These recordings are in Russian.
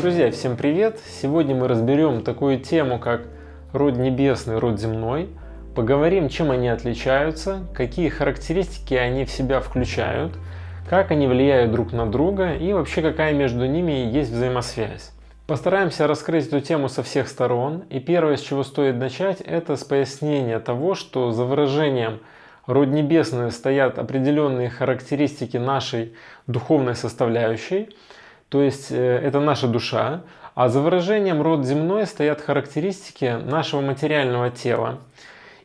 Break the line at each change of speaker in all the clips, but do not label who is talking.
Друзья, всем привет! Сегодня мы разберем такую тему, как род небесный, род земной. Поговорим, чем они отличаются, какие характеристики они в себя включают, как они влияют друг на друга и вообще какая между ними есть взаимосвязь. Постараемся раскрыть эту тему со всех сторон. И первое, с чего стоит начать, это с пояснения того, что за выражением род небесный стоят определенные характеристики нашей духовной составляющей – то есть э, это наша душа, а за выражением род земной стоят характеристики нашего материального тела.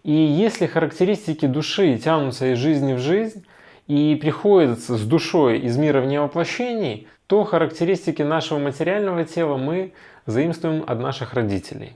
И если характеристики души тянутся из жизни в жизнь и приходят с душой из мира вне воплощений, то характеристики нашего материального тела мы заимствуем от наших родителей.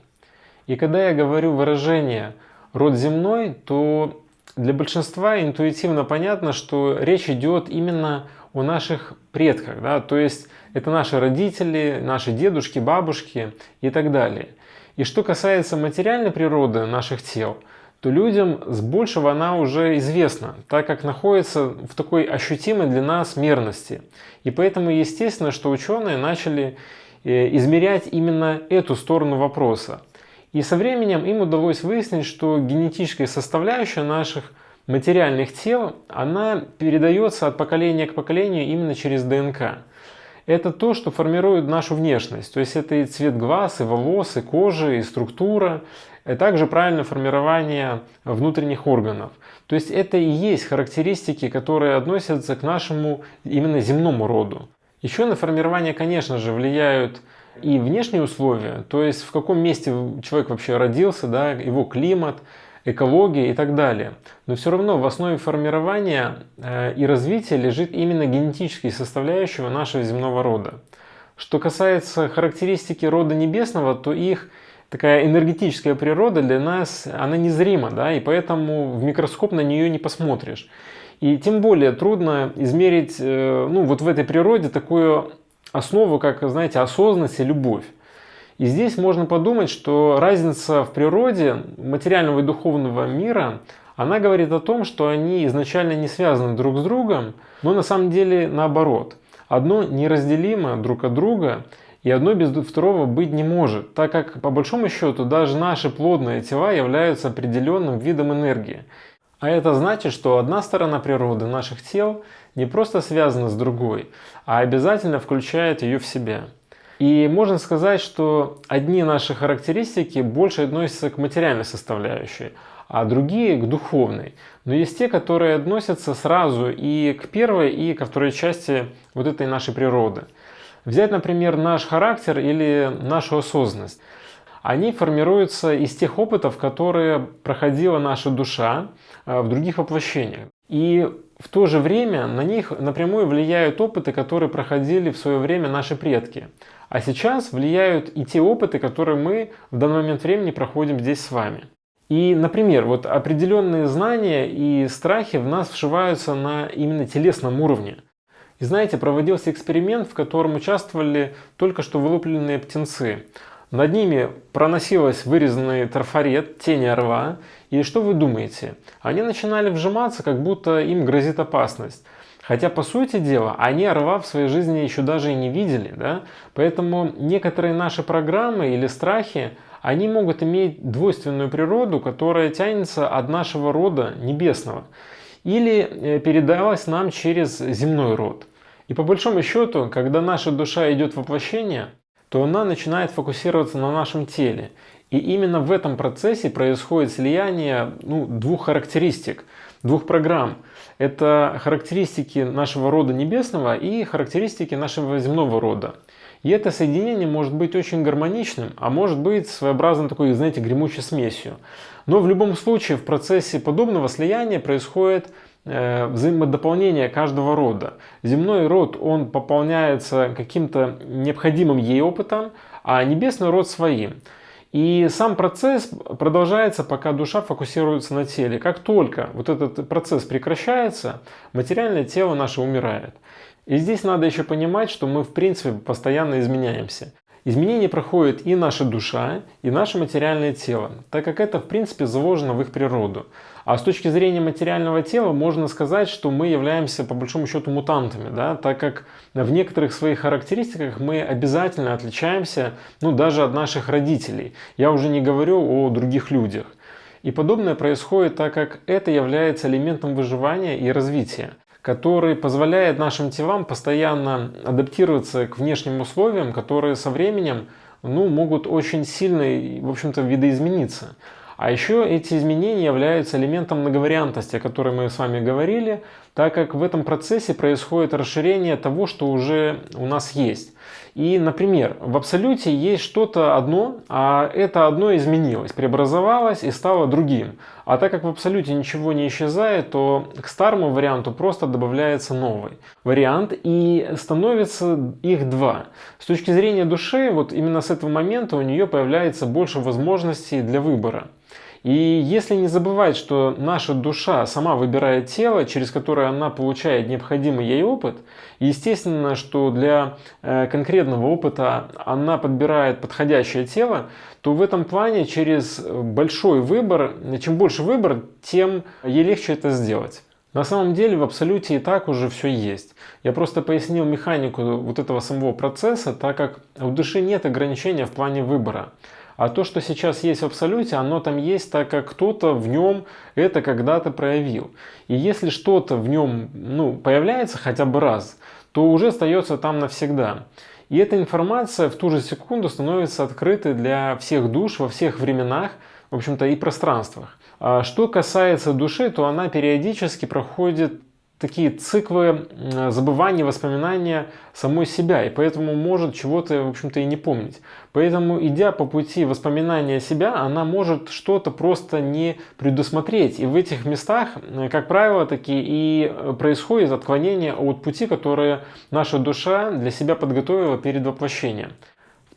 И когда я говорю выражение «род земной», то для большинства интуитивно понятно, что речь идет именно о наших предках. Да? То есть это наши родители, наши дедушки, бабушки и так далее. И что касается материальной природы наших тел, то людям с большего она уже известна, так как находится в такой ощутимой для нас мерности. И поэтому естественно, что ученые начали э, измерять именно эту сторону вопроса. И со временем им удалось выяснить, что генетическая составляющая наших материальных тел, она передается от поколения к поколению именно через ДНК это то, что формирует нашу внешность. То есть это и цвет глаз, и волос, и кожи, и структура, и также правильное формирование внутренних органов. То есть это и есть характеристики, которые относятся к нашему именно земному роду. Еще на формирование, конечно же, влияют и внешние условия, то есть в каком месте человек вообще родился, да, его климат, экология и так далее. Но все равно в основе формирования э, и развития лежит именно генетические составляющие нашего земного рода. Что касается характеристики рода небесного, то их такая энергетическая природа для нас, она незрима, да, и поэтому в микроскоп на нее не посмотришь. И тем более трудно измерить, э, ну, вот в этой природе такую основу, как, знаете, осознанность и любовь. И здесь можно подумать, что разница в природе материального и духовного мира, она говорит о том, что они изначально не связаны друг с другом, но на самом деле наоборот. Одно неразделимо друг от друга, и одно без второго быть не может, так как по большому счету даже наши плодные тела являются определенным видом энергии. А это значит, что одна сторона природы наших тел не просто связана с другой, а обязательно включает ее в себя. И можно сказать, что одни наши характеристики больше относятся к материальной составляющей, а другие к духовной. Но есть те, которые относятся сразу и к первой, и ко второй части вот этой нашей природы. Взять, например, наш характер или нашу осознанность. Они формируются из тех опытов, которые проходила наша душа э, в других воплощениях. И в то же время на них напрямую влияют опыты, которые проходили в свое время наши предки. А сейчас влияют и те опыты, которые мы в данный момент времени проходим здесь с вами. И, например, вот определенные знания и страхи в нас вшиваются на именно телесном уровне. И знаете, проводился эксперимент, в котором участвовали только что вылупленные птенцы. Над ними проносилась вырезанный трафарет, тень орла. И что вы думаете? Они начинали вжиматься, как будто им грозит опасность. Хотя, по сути дела, они орла в своей жизни еще даже и не видели. Да? Поэтому некоторые наши программы или страхи, они могут иметь двойственную природу, которая тянется от нашего рода небесного. Или э, передалась нам через земной род. И по большому счету, когда наша душа идет в воплощение, то она начинает фокусироваться на нашем теле. И именно в этом процессе происходит слияние ну, двух характеристик, двух программ – это характеристики нашего рода небесного и характеристики нашего земного рода. И это соединение может быть очень гармоничным, а может быть своеобразной такой, знаете, гремучей смесью. Но в любом случае в процессе подобного слияния происходит э, взаимодополнение каждого рода. Земной род, он пополняется каким-то необходимым ей опытом, а небесный род своим. И сам процесс продолжается, пока душа фокусируется на теле. Как только вот этот процесс прекращается, материальное тело наше умирает. И здесь надо еще понимать, что мы в принципе постоянно изменяемся. Изменения проходит и наша душа, и наше материальное тело, так как это в принципе заложено в их природу. А с точки зрения материального тела можно сказать, что мы являемся по большому счету мутантами, да, так как в некоторых своих характеристиках мы обязательно отличаемся ну, даже от наших родителей. Я уже не говорю о других людях. И подобное происходит так как это является элементом выживания и развития который позволяет нашим телам постоянно адаптироваться к внешним условиям, которые со временем ну, могут очень сильно, в общем-то, видоизмениться. А еще эти изменения являются элементом многовариантности, о которой мы с вами говорили, так как в этом процессе происходит расширение того, что уже у нас есть. И, например, в абсолюте есть что-то одно, а это одно изменилось, преобразовалось и стало другим. А так как в абсолюте ничего не исчезает, то к старому варианту просто добавляется новый вариант и становится их два. С точки зрения души, вот именно с этого момента у нее появляется больше возможностей для выбора. И если не забывать, что наша душа сама выбирает тело, через которое она получает необходимый ей опыт, естественно, что для э, конкретного опыта она подбирает подходящее тело, то в этом плане через большой выбор, чем больше выбор, тем ей легче это сделать. На самом деле в абсолюте и так уже все есть. Я просто пояснил механику вот этого самого процесса, так как у души нет ограничения в плане выбора. А то, что сейчас есть в абсолюте, оно там есть, так как кто-то в нем это когда-то проявил. И если что-то в нем ну, появляется хотя бы раз, то уже остается там навсегда. И эта информация в ту же секунду становится открытой для всех душ во всех временах, в общем-то и пространствах. А что касается души, то она периодически проходит такие циклы забывания, воспоминания самой себя, и поэтому может чего-то, в общем-то, и не помнить. Поэтому, идя по пути воспоминания себя, она может что-то просто не предусмотреть. И в этих местах, как правило, таки и происходит отклонение от пути, которое наша душа для себя подготовила перед воплощением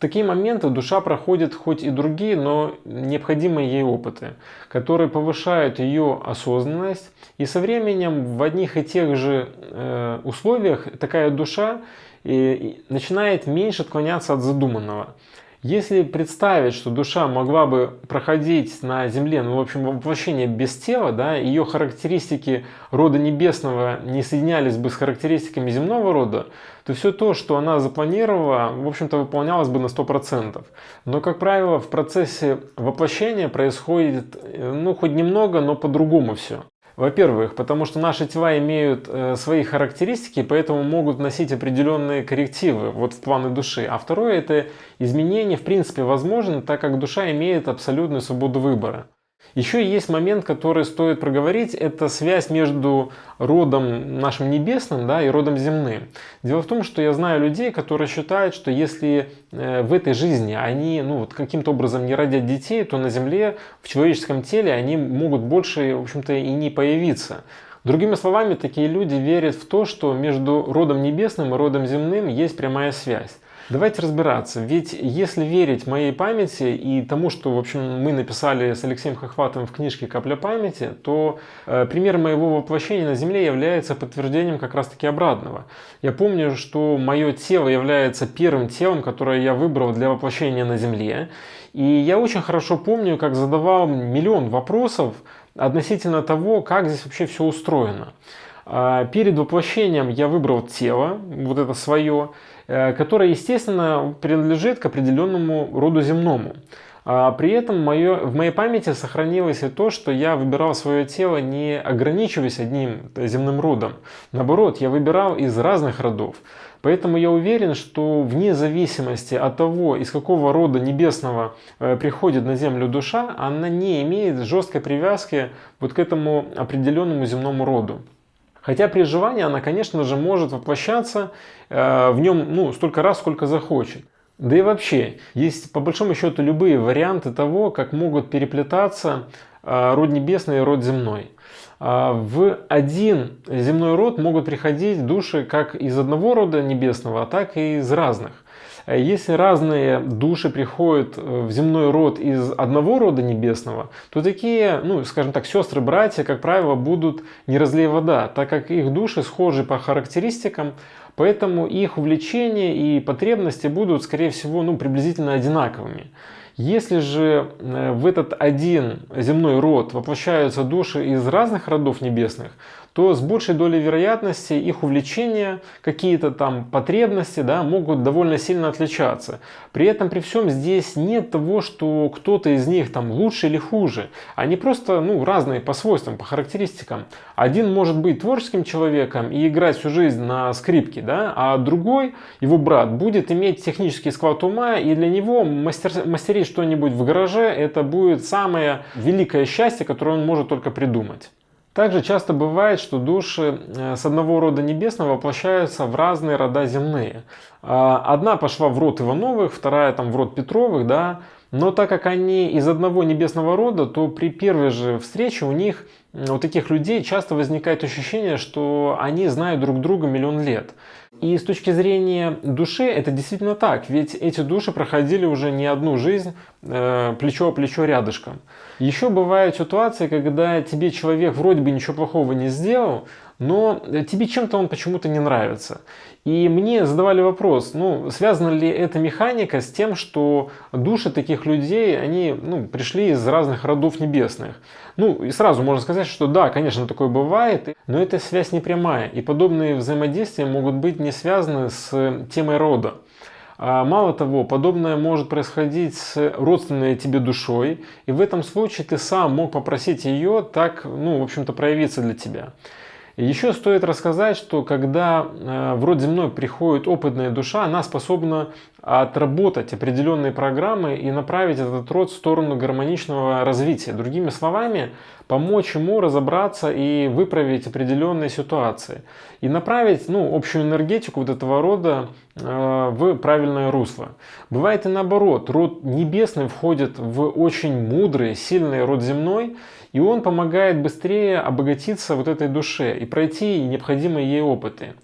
такие моменты душа проходит хоть и другие, но необходимые ей опыты, которые повышают ее осознанность. И со временем в одних и тех же э, условиях такая душа э, начинает меньше отклоняться от задуманного. Если представить, что душа могла бы проходить на Земле, ну, в общем, воплощение без тела, да, ее характеристики рода небесного не соединялись бы с характеристиками земного рода, то все то, что она запланировала, в общем-то, выполнялось бы на 100%. Но, как правило, в процессе воплощения происходит, э, ну, хоть немного, но по-другому все. Во-первых, потому что наши тела имеют э, свои характеристики, поэтому могут носить определенные коррективы вот в планы души. А второе, это изменение в принципе возможно, так как душа имеет абсолютную свободу выбора. Еще есть момент, который стоит проговорить, это связь между родом нашим небесным да, и родом земным. Дело в том, что я знаю людей, которые считают, что если э, в этой жизни они ну, вот каким-то образом не родят детей, то на земле, в человеческом теле они могут больше, в общем-то, и не появиться. Другими словами, такие люди верят в то, что между родом небесным и родом земным есть прямая связь. Давайте разбираться, ведь если верить моей памяти и тому, что в общем, мы написали с Алексеем Хохватовым в книжке «Капля памяти», то э, пример моего воплощения на Земле является подтверждением как раз-таки обратного. Я помню, что мое тело является первым телом, которое я выбрал для воплощения на Земле. И я очень хорошо помню, как задавал миллион вопросов относительно того, как здесь вообще все устроено. А, перед воплощением я выбрал тело, вот это свое, Э, которая, естественно, принадлежит к определенному роду земному. А при этом в моей памяти сохранилось и то, что я выбирал свое тело не ограничиваясь одним земным родом. Наоборот, я выбирал из разных родов. Поэтому я уверен, что вне зависимости от того, из какого рода небесного э, приходит на землю душа, она не имеет жесткой привязки вот к этому определенному земному роду. Хотя при желании она, конечно же, может воплощаться э, в нем ну, столько раз, сколько захочет. Да и вообще, есть по большому счету любые варианты того, как могут переплетаться э, род небесный и род земной. Э, в один земной род могут приходить души как из одного рода небесного, так и из разных. Э, если разные души приходят э, в земной род из одного рода небесного, то такие, ну, скажем так, сестры-братья, как правило, будут не разлей вода, так как их души схожи по характеристикам, поэтому их увлечения и потребности будут, скорее всего, ну, приблизительно одинаковыми. Если же э, в этот один земной род воплощаются души из разных родов небесных, то с большей долей вероятности их увлечения, какие-то там потребности да, могут довольно сильно отличаться. При этом при всем здесь нет того, что кто-то из них там лучше или хуже. Они просто ну, разные по свойствам, по характеристикам. Один может быть творческим человеком и играть всю жизнь на скрипке, да, а другой, его брат, будет иметь технический склад ума, и для него мастер, мастерить что-нибудь в гараже это будет самое великое счастье, которое он может только придумать. Также часто бывает, что души э, с одного рода небесного воплощаются в разные рода земные. А, одна пошла в род Ивановых, вторая там в род Петровых, да, но так как они из одного небесного рода, то при первой же встрече у них, у таких людей часто возникает ощущение, что они знают друг друга миллион лет. И с точки зрения души это действительно так, ведь эти души проходили уже не одну жизнь э, плечо о плечо рядышком. Еще бывают ситуации, когда тебе человек вроде бы ничего плохого не сделал, но тебе чем-то он почему-то не нравится. И мне задавали вопрос, ну, связана ли эта механика с тем, что души таких людей, они ну, пришли из разных родов небесных. Ну, и сразу можно сказать, что да, конечно, такое бывает, но эта связь не прямая, и подобные взаимодействия могут быть не связаны с темой рода. А мало того, подобное может происходить с родственной тебе душой, и в этом случае ты сам мог попросить ее так, ну, в общем-то, проявиться для тебя. Еще стоит рассказать, что когда э, в род земной приходит опытная душа, она способна отработать определенные программы и направить этот род в сторону гармоничного развития. Другими словами, помочь ему разобраться и выправить определенные ситуации. И направить ну, общую энергетику вот этого рода в правильное русло. Бывает и наоборот, род небесный входит в очень мудрый, сильный род земной, и он помогает быстрее обогатиться вот этой душе и пройти необходимые ей опыты.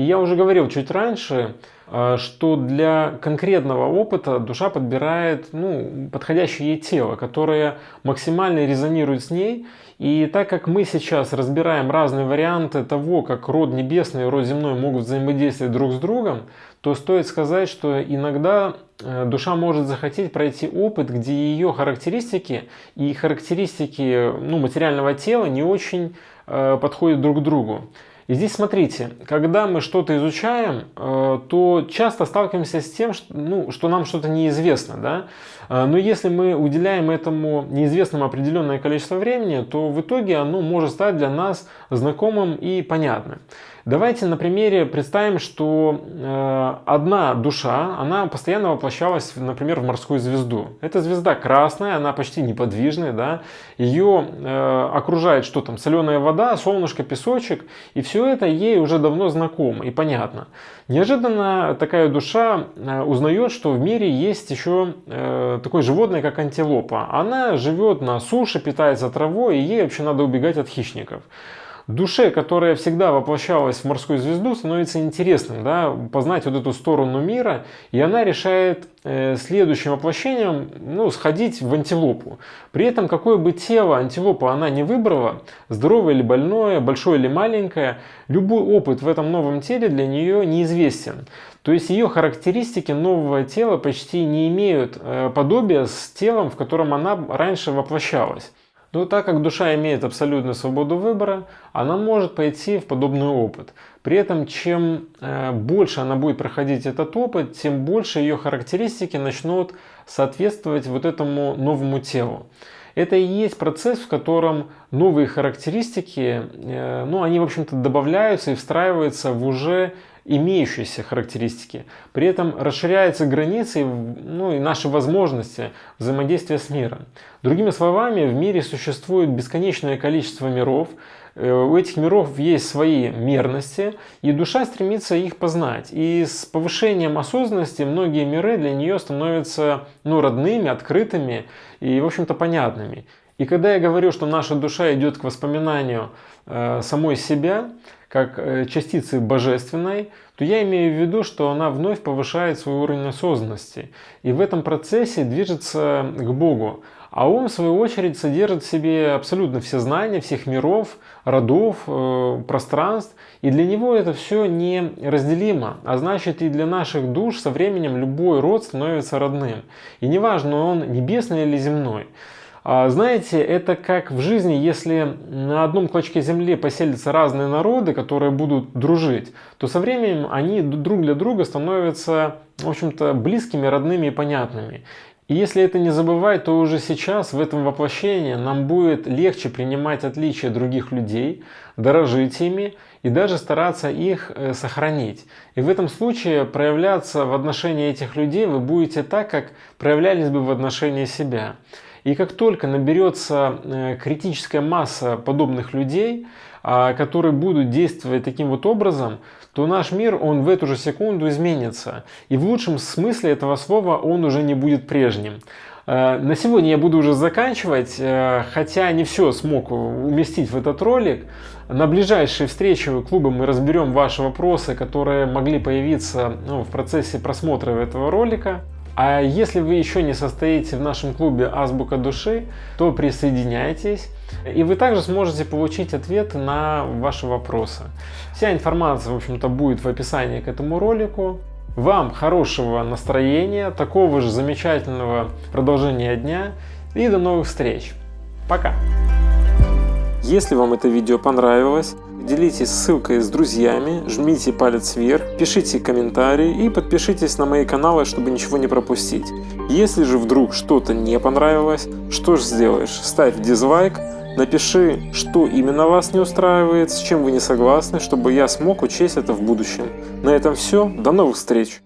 И я уже говорил чуть раньше, э, что для конкретного опыта душа подбирает ну, подходящее ей тело, которое максимально резонирует с ней. И так как мы сейчас разбираем разные варианты того, как род небесный и род земной могут взаимодействовать друг с другом, то стоит сказать, что иногда э, душа может захотеть пройти опыт, где ее характеристики и характеристики ну, материального тела не очень э, подходят друг к другу. И здесь смотрите, когда мы что-то изучаем, э, то часто сталкиваемся с тем, что, ну, что нам что-то неизвестно. Да? Э, но если мы уделяем этому неизвестному определенное количество времени, то в итоге оно может стать для нас знакомым и понятным. Давайте на примере представим, что э, одна душа, она постоянно воплощалась, например, в морскую звезду. Эта звезда красная, она почти неподвижная, да? ее э, окружает что там, соленая вода, солнышко, песочек, и все это ей уже давно знакомо и понятно. Неожиданно такая душа э, узнает, что в мире есть еще э, такое животное, как антилопа. Она живет на суше, питается травой, и ей вообще надо убегать от хищников душе, которая всегда воплощалась в морскую звезду, становится интересным, да, познать вот эту сторону мира, и она решает э, следующим воплощением ну, сходить в антилопу. При этом, какое бы тело антилопа она не выбрала, здоровое или больное, большое или маленькое, любой опыт в этом новом теле для нее неизвестен. То есть ее характеристики нового тела почти не имеют э, подобия с телом, в котором она раньше воплощалась. Но так как душа имеет абсолютную свободу выбора, она может пойти в подобный опыт. При этом, чем э, больше она будет проходить этот опыт, тем больше ее характеристики начнут соответствовать вот этому новому телу. Это и есть процесс, в котором новые характеристики, э, ну, они, в общем-то, добавляются и встраиваются в уже имеющиеся характеристики. При этом расширяются границы ну, и наши возможности взаимодействия с миром. Другими словами, в мире существует бесконечное количество миров, э, у этих миров есть свои мерности, и душа стремится их познать. И с повышением осознанности многие миры для нее становятся ну, родными, открытыми и, в общем-то, понятными. И когда я говорю, что наша душа идет к воспоминанию э, самой себя, как э, частицы божественной, то я имею в виду, что она вновь повышает свой уровень осознанности и в этом процессе движется к Богу. А ум, в свою очередь, содержит в себе абсолютно все знания всех миров, родов, э, пространств. И для него это все неразделимо. А значит, и для наших душ со временем любой род становится родным. И неважно, он небесный или земной. А, знаете, это как в жизни, если на одном клочке земли поселятся разные народы, которые будут дружить, то со временем они друг для друга становятся, в общем-то, близкими, родными и понятными. И если это не забывать, то уже сейчас в этом воплощении нам будет легче принимать отличия других людей, дорожить ими и даже стараться их э, сохранить. И в этом случае проявляться в отношении этих людей вы будете так, как проявлялись бы в отношении себя. И как только наберется э, критическая масса подобных людей, а, которые будут действовать таким вот образом, то наш мир, он в эту же секунду изменится. И в лучшем смысле этого слова он уже не будет прежним. Э, на сегодня я буду уже заканчивать, э, хотя не все смог уместить в этот ролик. На ближайшей встрече клуба мы разберем ваши вопросы, которые могли появиться ну, в процессе просмотра этого ролика. А если вы еще не состоите в нашем клубе Азбука Души, то присоединяйтесь. И вы также сможете получить ответы на ваши вопросы. Вся информация, в общем-то, будет в описании к этому ролику. Вам хорошего настроения, такого же замечательного продолжения дня и до новых встреч. Пока! Если вам это видео понравилось, делитесь ссылкой с друзьями, жмите палец вверх, пишите комментарии и подпишитесь на мои каналы, чтобы ничего не пропустить. Если же вдруг что-то не понравилось, что же сделаешь? Ставь дизлайк, напиши, что именно вас не устраивает, с чем вы не согласны, чтобы я смог учесть это в будущем. На этом все, до новых встреч!